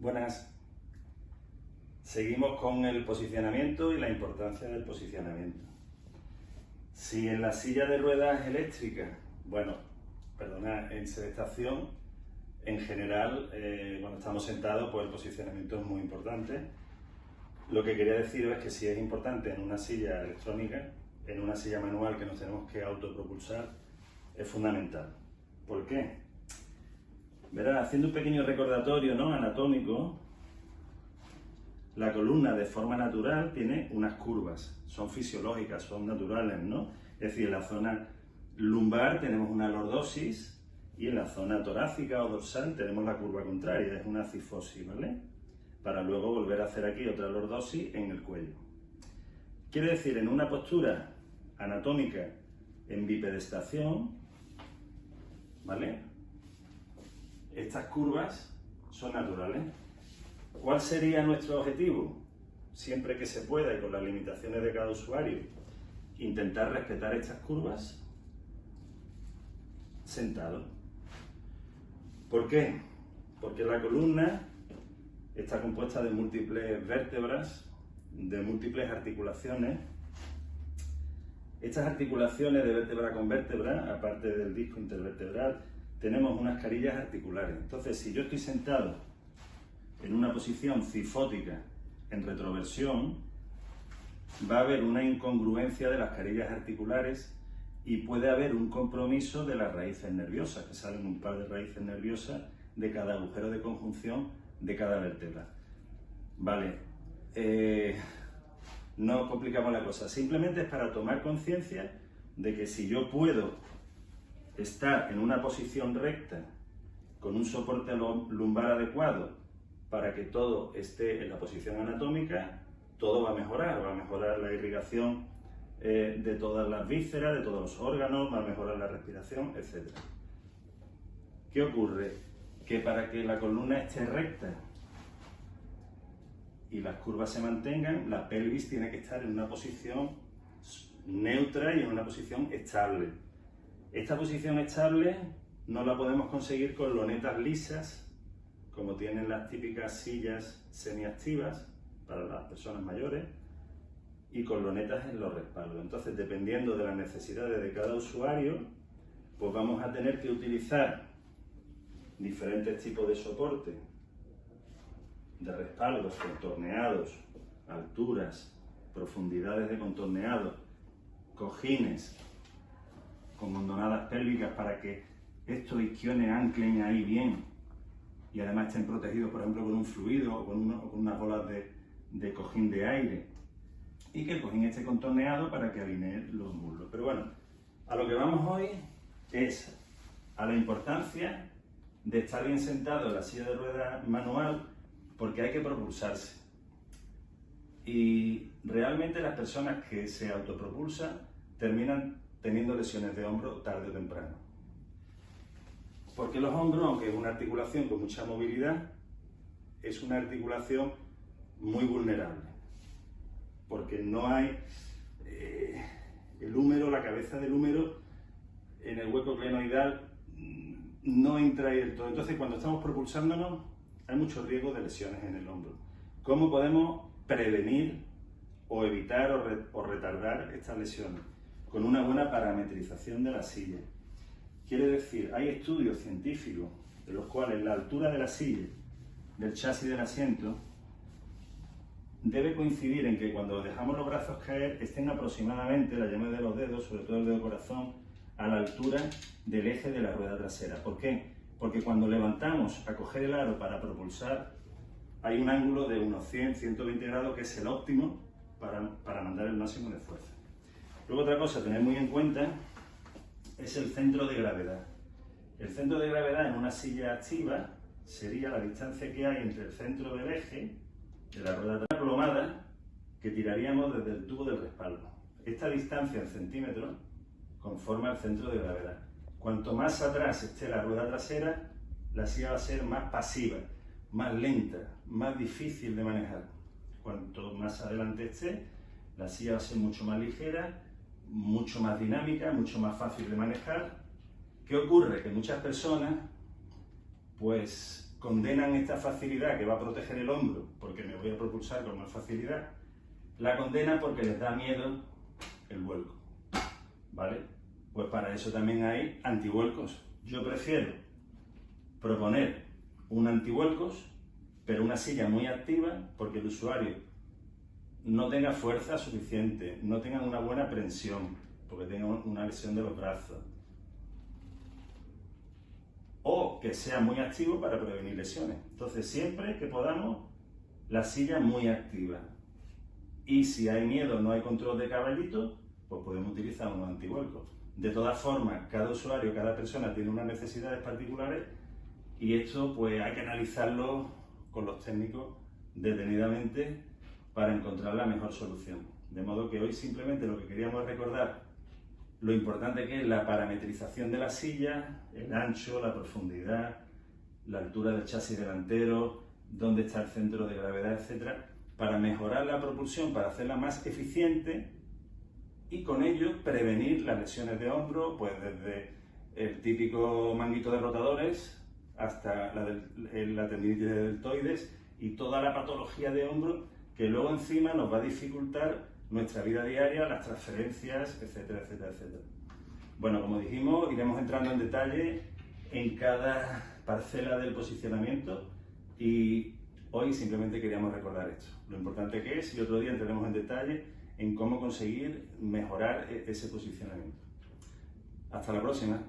Buenas. Seguimos con el posicionamiento y la importancia del posicionamiento. Si en la silla de ruedas eléctricas, bueno, perdona, en sedestación, en general, eh, cuando estamos sentados, pues el posicionamiento es muy importante. Lo que quería decir es que si es importante en una silla electrónica, en una silla manual que nos tenemos que autopropulsar, es fundamental. ¿Por qué? Verán, haciendo un pequeño recordatorio ¿no? anatómico, la columna de forma natural tiene unas curvas, son fisiológicas, son naturales, ¿no? Es decir, en la zona lumbar tenemos una lordosis y en la zona torácica o dorsal tenemos la curva contraria, es una cifosis, ¿vale? Para luego volver a hacer aquí otra lordosis en el cuello. Quiere decir, en una postura anatómica en bipedestación, ¿vale? Estas curvas son naturales. ¿Cuál sería nuestro objetivo? Siempre que se pueda y con las limitaciones de cada usuario, intentar respetar estas curvas sentado. ¿Por qué? Porque la columna está compuesta de múltiples vértebras, de múltiples articulaciones. Estas articulaciones de vértebra con vértebra, aparte del disco intervertebral, tenemos unas carillas articulares. Entonces, si yo estoy sentado en una posición cifótica en retroversión, va a haber una incongruencia de las carillas articulares y puede haber un compromiso de las raíces nerviosas, que salen un par de raíces nerviosas de cada agujero de conjunción de cada vértebra. Vale, eh, no complicamos la cosa, simplemente es para tomar conciencia de que si yo puedo estar en una posición recta con un soporte lumbar adecuado para que todo esté en la posición anatómica, todo va a mejorar, va a mejorar la irrigación eh, de todas las vísceras, de todos los órganos, va a mejorar la respiración, etc. ¿Qué ocurre? Que para que la columna esté recta y las curvas se mantengan, la pelvis tiene que estar en una posición neutra y en una posición estable. Esta posición estable no la podemos conseguir con lonetas lisas, como tienen las típicas sillas semiactivas para las personas mayores, y con lonetas en los respaldos. Entonces, dependiendo de las necesidades de cada usuario, pues vamos a tener que utilizar diferentes tipos de soporte, de respaldos contorneados, alturas, profundidades de contorneado, cojines, con hondonadas pélvicas para que estos isquiones anclen ahí bien y además estén protegidos, por ejemplo, con un fluido o con, unas bolas de, cojín de aire y que el cojín esté contorneado para que alinee los muslos. Pero bueno, a lo que vamos hoy es a la importancia de estar bien sentado en la silla de ruedas manual porque hay que propulsarse. Y realmente las personas que se autopropulsan terminan teniendo lesiones de hombro tarde o temprano. Porque los hombros, aunque es una articulación con mucha movilidad, es una articulación muy vulnerable. Porque no hay eh, el húmero, la cabeza del húmero, en el hueco glenoidal mm, no entra del todo. Entonces, cuando estamos propulsándonos, hay mucho riesgo de lesiones en el hombro. ¿Cómo podemos prevenir o evitar o retardar estas lesiones? Con una buena parametrización de la silla. Quiere decir, hay estudios científicos de los cuales la altura de la silla, del chasis del asiento, debe coincidir en que cuando dejamos los brazos caer estén aproximadamente, la llama de los dedos, sobre todo el dedo corazón, a la altura del eje de la rueda trasera. ¿Por qué? Porque cuando levantamos a coger el aro para propulsar, hay un ángulo de unos 100, 120 grados que es el óptimo para, para mandar el máximo de fuerza. Luego otra cosa a tener muy en cuenta es el centro de gravedad. El centro de gravedad en una silla activa sería la distancia que hay entre el centro del eje de la rueda plomada que tiraríamos desde el tubo del respaldo. Esta distancia en centímetros conforma el centro de gravedad. Cuanto más atrás esté la rueda trasera, la silla va a ser más pasiva, más lenta, más difícil de manejar. Cuanto más adelante esté, la silla va a ser mucho más ligera mucho más dinámica, mucho más fácil de manejar. ¿Qué ocurre? Que muchas personas pues condenan esta facilidad que va a proteger el hombro, porque me voy a propulsar con más facilidad, la condenan porque les da miedo el vuelco. ¿Vale? Pues para eso también hay antivuelcos. Yo prefiero proponer un antivuelcos, pero una silla muy activa, porque el usuario no tenga fuerza suficiente, no tenga una buena prensión, porque tenga una lesión de los brazos, o que sea muy activo para prevenir lesiones. Entonces, siempre que podamos, la silla muy activa. Y si hay miedo, no hay control de caballito, pues podemos utilizar unos antivuelcos. De todas formas, cada usuario, cada persona tiene unas necesidades particulares y esto pues hay que analizarlo con los técnicos detenidamente para encontrar la mejor solución. De modo que hoy simplemente lo que queríamos recordar lo importante que es la parametrización de la silla, el ancho, la profundidad, la altura del chasis delantero, dónde está el centro de gravedad, etc., para mejorar la propulsión, para hacerla más eficiente y con ello prevenir las lesiones de hombro, pues desde el típico manguito de rotadores hasta la, del, tendinitis de deltoides y toda la patología de hombro que luego encima nos va a dificultar nuestra vida diaria, las transferencias, etcétera, etcétera, etcétera. Bueno, como dijimos, iremos entrando en detalle en cada parcela del posicionamiento y hoy simplemente queríamos recordar esto, lo importante que es y otro día entraremos en detalle en cómo conseguir mejorar e-, ese posicionamiento. Hasta la próxima.